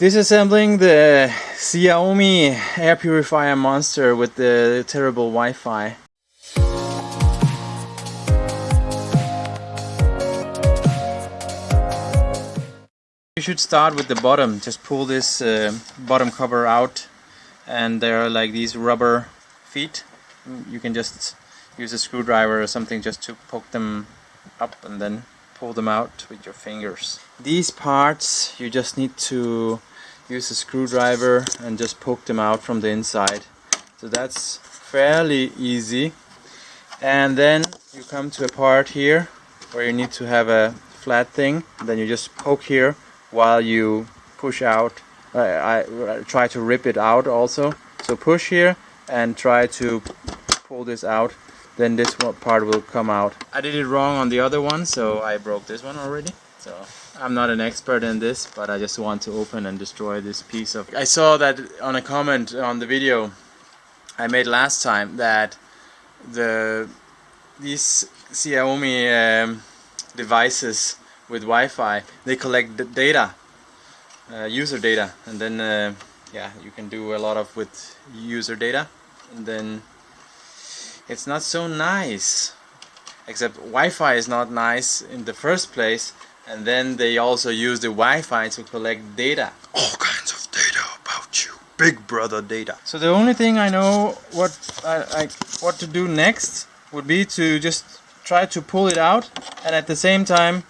Disassembling the Xiaomi air purifier monster with the terrible Wi-Fi. You should start with the bottom, just pull this uh, bottom cover out and there are like these rubber feet. You can just use a screwdriver or something just to poke them up and then pull them out with your fingers. These parts you just need to use a screwdriver and just poke them out from the inside. So that's fairly easy. And then you come to a part here where you need to have a flat thing. Then you just poke here while you push out. I, I try to rip it out also. So push here and try to pull this out. Then this part will come out. I did it wrong on the other one, so I broke this one already. So I'm not an expert in this, but I just want to open and destroy this piece of... I saw that on a comment on the video I made last time that the these Xiaomi um, devices with Wi-Fi they collect data uh, user data and then uh, yeah you can do a lot of with user data and then it's not so nice except Wi-Fi is not nice in the first place and then they also use the Wi-Fi to collect data all kinds of data about you big brother data so the only thing I know what I, I what to do next would be to just try to pull it out and at the same time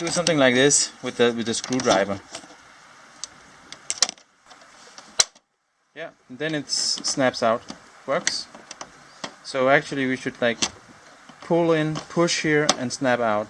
do something like this with the with the screwdriver. Yeah, then it snaps out. Works. So actually we should like pull in, push here and snap out.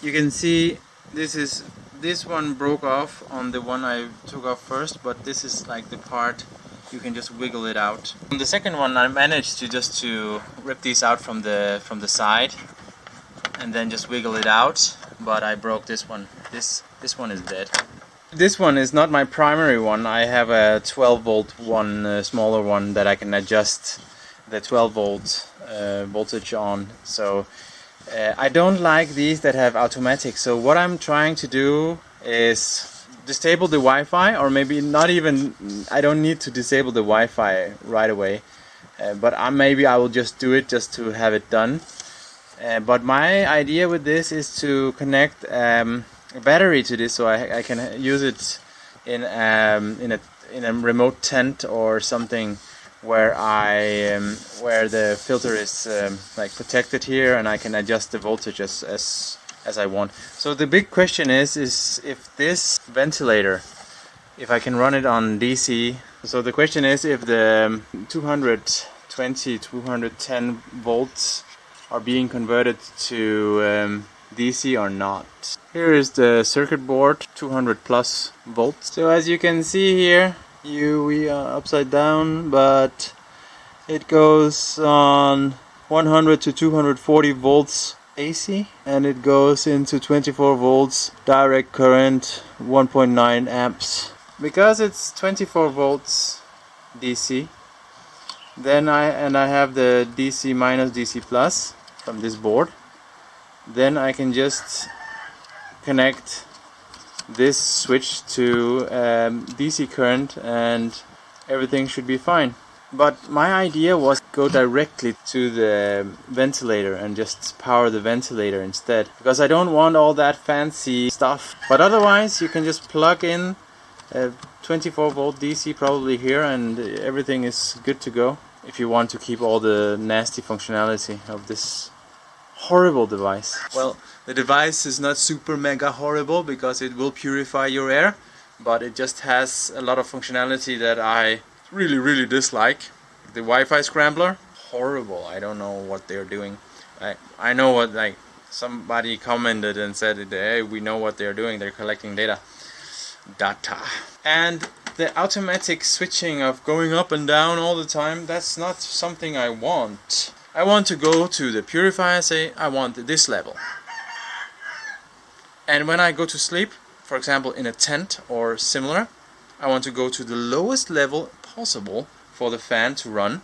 You can see this is this one broke off on the one I took off first, but this is like the part you can just wiggle it out. On the second one I managed to just to rip these out from the from the side and then just wiggle it out but I broke this one. This this one is dead. This one is not my primary one. I have a 12 volt one, a smaller one that I can adjust the 12 volt uh, voltage on. So uh, I don't like these that have automatic. So what I'm trying to do is disable the Wi-Fi or maybe not even I don't need to disable the Wi-Fi right away uh, but I, maybe I will just do it just to have it done uh, but my idea with this is to connect um, a battery to this so I, I can use it in um, in a in a remote tent or something where I um, where the filter is um, like protected here and I can adjust the voltage as, as as I want. So the big question is is if this ventilator if I can run it on DC. So the question is if the 220 210 volts are being converted to um, DC or not. Here is the circuit board, 200 plus volts. So as you can see here, we are upside down, but it goes on 100 to 240 volts AC and it goes into 24 volts direct current 1.9 amps. Because it's 24 volts DC then I and I have the DC minus DC plus from this board then I can just connect this switch to um, DC current and everything should be fine but my idea was go directly to the ventilator and just power the ventilator instead because I don't want all that fancy stuff but otherwise you can just plug in a 24 volt DC probably here and everything is good to go if you want to keep all the nasty functionality of this horrible device. Well, the device is not super mega horrible because it will purify your air, but it just has a lot of functionality that I really, really dislike. The Wi-Fi scrambler, horrible. I don't know what they're doing. I, I know what, like, somebody commented and said, hey, we know what they're doing. They're collecting data. Data. And the automatic switching of going up and down all the time, that's not something I want. I want to go to the purifier say I want this level. And when I go to sleep, for example in a tent or similar, I want to go to the lowest level possible for the fan to run.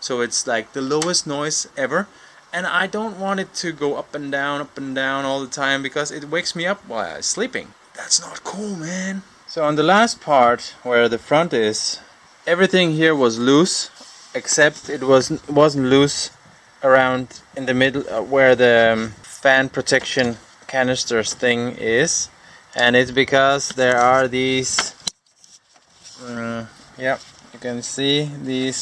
So it's like the lowest noise ever. And I don't want it to go up and down, up and down all the time because it wakes me up while I'm sleeping. That's not cool, man. So on the last part where the front is, everything here was loose except it was wasn't loose around in the middle uh, where the um, fan protection canisters thing is and it's because there are these um, yeah you can see these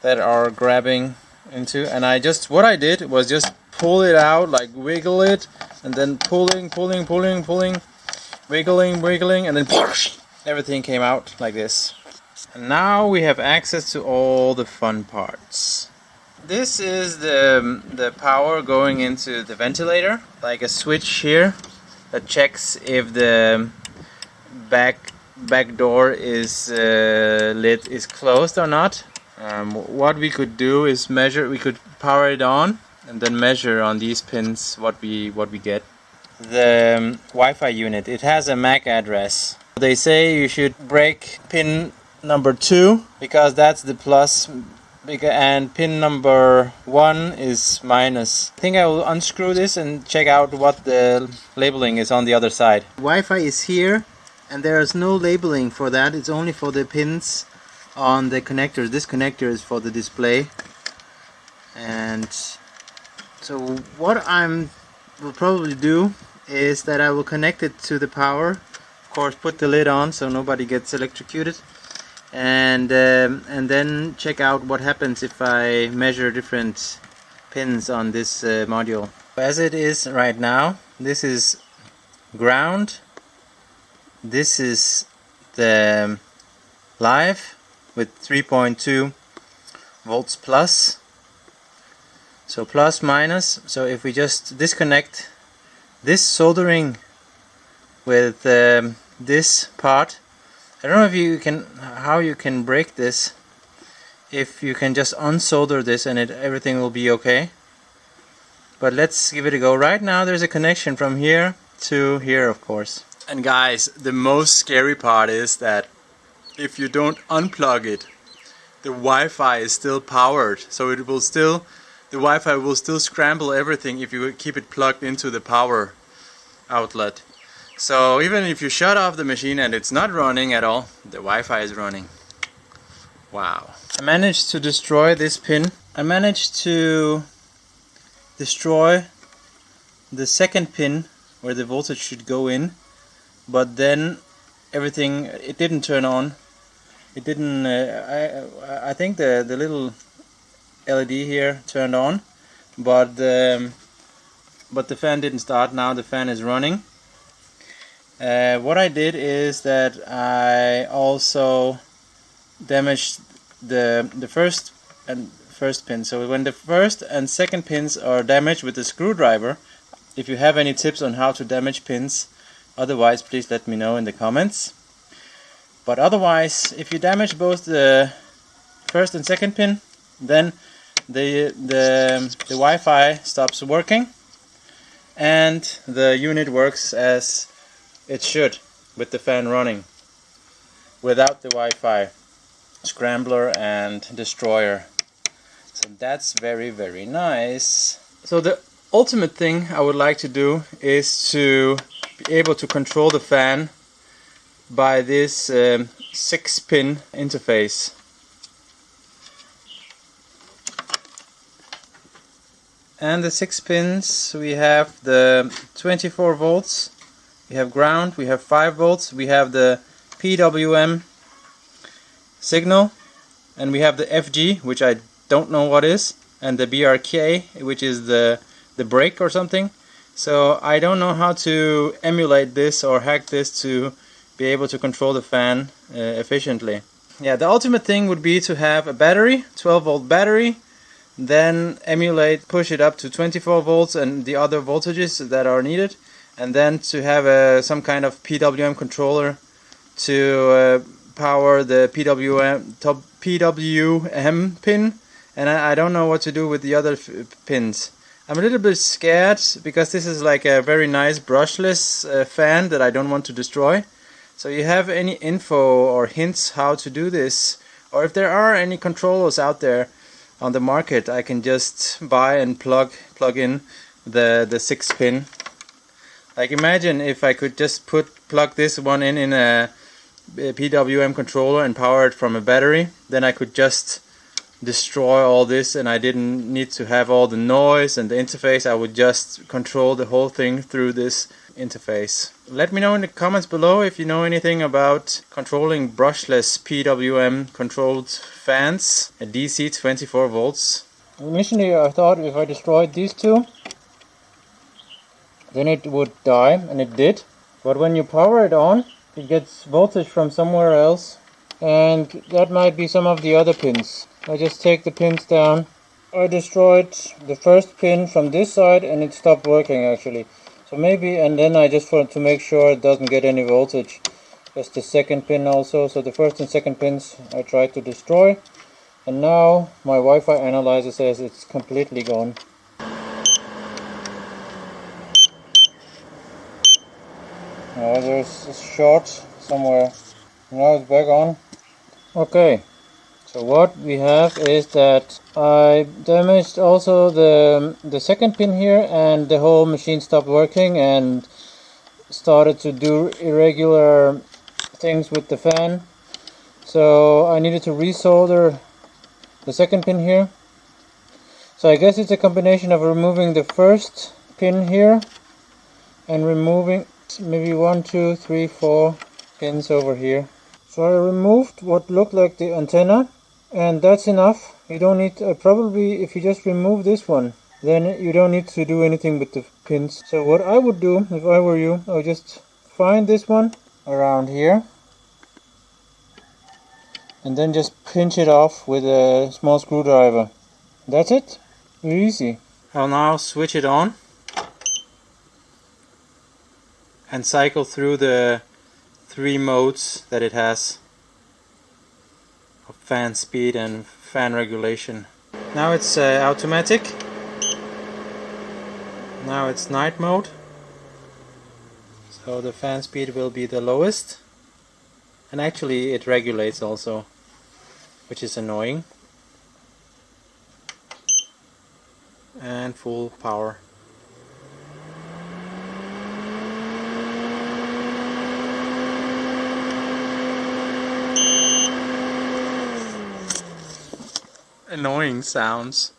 that are grabbing into and I just what I did was just pull it out like wiggle it and then pulling pulling pulling pulling wiggling wiggling and then everything came out like this. And now we have access to all the fun parts this is the the power going into the ventilator like a switch here that checks if the back back door is uh, lid is closed or not. Um, what we could do is measure we could power it on and then measure on these pins what we what we get. The um, Wi-Fi unit it has a MAC address. They say you should break pin number two because that's the plus and pin number one is minus. I think I will unscrew this and check out what the labeling is on the other side. Wi-Fi is here and there is no labeling for that. It's only for the pins on the connectors. This connector is for the display. And so what I'm will probably do is that I will connect it to the power. Of course put the lid on so nobody gets electrocuted and um, and then check out what happens if I measure different pins on this uh, module. As it is right now this is ground. This is the live with 3.2 volts plus. So plus minus. So if we just disconnect this soldering with um, this part I don't know if you can how you can break this if you can just unsolder this and it everything will be okay. But let's give it a go. Right now there's a connection from here to here of course. And guys the most scary part is that if you don't unplug it the Wi-Fi is still powered. So it will still the Wi-Fi will still scramble everything if you keep it plugged into the power outlet so even if you shut off the machine and it's not running at all the Wi-Fi is running. Wow. I managed to destroy this pin. I managed to destroy the second pin where the voltage should go in but then everything it didn't turn on. It didn't uh, I, I think the the little LED here turned on but um, but the fan didn't start. Now the fan is running uh, what I did is that I also damaged the the first and first pin so when the first and second pins are damaged with the screwdriver if you have any tips on how to damage pins Otherwise, please let me know in the comments. But otherwise, if you damage both the first and second pin, then the, the, the Wi-Fi stops working and the unit works as it should with the fan running without the Wi-Fi scrambler and destroyer. So that's very very nice. So the ultimate thing I would like to do is to be able to control the fan by this um, 6 pin interface. And the 6 pins we have the 24 volts, we have ground, we have 5 volts, we have the PWM signal and we have the FG which I don't know what is and the BRK which is the the brake or something so I don't know how to emulate this or hack this to be able to control the fan uh, efficiently. Yeah, the ultimate thing would be to have a battery, 12 volt battery, then emulate, push it up to 24 volts and the other voltages that are needed, and then to have a, some kind of PWM controller to uh, power the PWM, top PWM pin, and I, I don't know what to do with the other pins. I'm a little bit scared because this is like a very nice brushless uh, fan that I don't want to destroy. So you have any info or hints how to do this or if there are any controllers out there on the market I can just buy and plug plug in the the 6 pin Like imagine if I could just put plug this one in in a, PWM controller and power it from a battery, then I could just destroy all this and I didn't need to have all the noise and the interface. I would just control the whole thing through this interface. Let me know in the comments below if you know anything about controlling brushless PWM controlled fans at DC 24 volts. Initially I thought if I destroyed these two then it would die and it did. But when you power it on it gets voltage from somewhere else and that might be some of the other pins. I just take the pins down. I destroyed the first pin from this side and it stopped working actually. So maybe and then I just want to make sure it doesn't get any voltage. Just the second pin also. So the first and second pins I tried to destroy and now my Wi-Fi analyzer says it's completely gone Oh, there's a short somewhere. Now it's back on. Okay. So what we have is that I damaged also the the second pin here and the whole machine stopped working and started to do irregular things with the fan. So I needed to resolder the second pin here. So I guess it's a combination of removing the first pin here and removing maybe one, two, three, four pins over here. So I removed what looked like the antenna and that's enough. You don't need, uh, probably if you just remove this one, then you don't need to do anything with the pins. So what I would do if I were you, I would just find this one around here and then just pinch it off with a small screwdriver. That's it. Easy. I'll now switch it on and cycle through the three modes that it has of fan speed and fan regulation. Now it's uh, automatic. Now it's night mode. So the fan speed will be the lowest. And actually it regulates also, which is annoying. And full power. Annoying sounds.